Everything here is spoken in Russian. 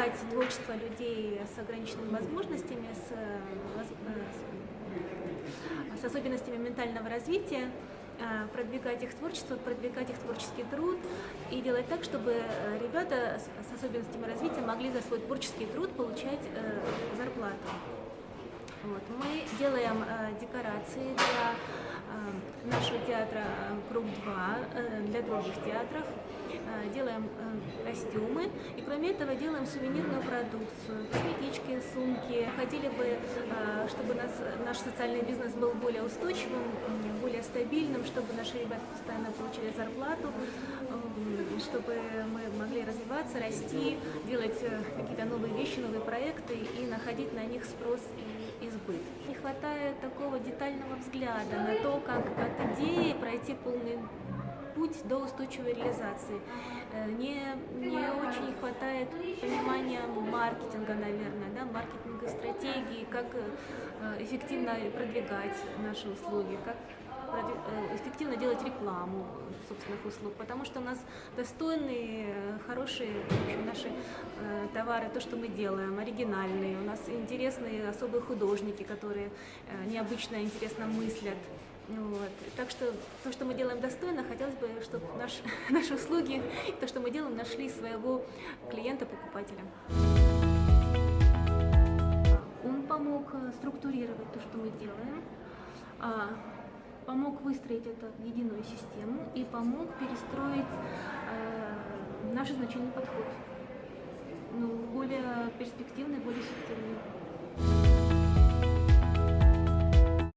продвигать творчество людей с ограниченными возможностями, с, э, с- особенностями ментального развития, э, продвигать их творчество, продвигать их творческий труд и делать так, чтобы э, ребята с особенностями развития могли за свой творческий труд получать зарплату. Вот. Мы делаем декорации для нашего театра э, «Круг 2», для других театров, делаем костюмы кроме этого делаем сувенирную продукцию, косметички, сумки. Хотели бы, э, чтобы нас, наш социальный бизнес был более устойчивым, более стабильным, чтобы наши ребята постоянно получили зарплату, чтобы мы могли развиваться, расти, делать э, какие-то новые вещи, новые проекты и находить на них спрос и избыт. Не хватает такого детального взгляда на то, как от идеи пройти полный путь до устойчивой реализации. Э, Не, не очень хватает понимания маркетинга, наверное, да, маркетинга стратегии, как э, эффективно продвигать наши услуги, как э, эффективно делать рекламу собственных услуг, потому что у нас достойные, хорошие общем, наши э, товары, то, что мы делаем, оригинальные, у нас интересные особые художники, которые э, необычно интересно мыслят. Вот. Так что то, что мы делаем достойно, хотелось бы, чтобы наш, наши услуги, то, что мы делаем, нашли своего клиента-покупателя. Он помог э, структурировать то, что мы делаем, а, помог выстроить это в единую систему и помог перестроить э, наш изначальный подход ну, более перспективный, более эффективный.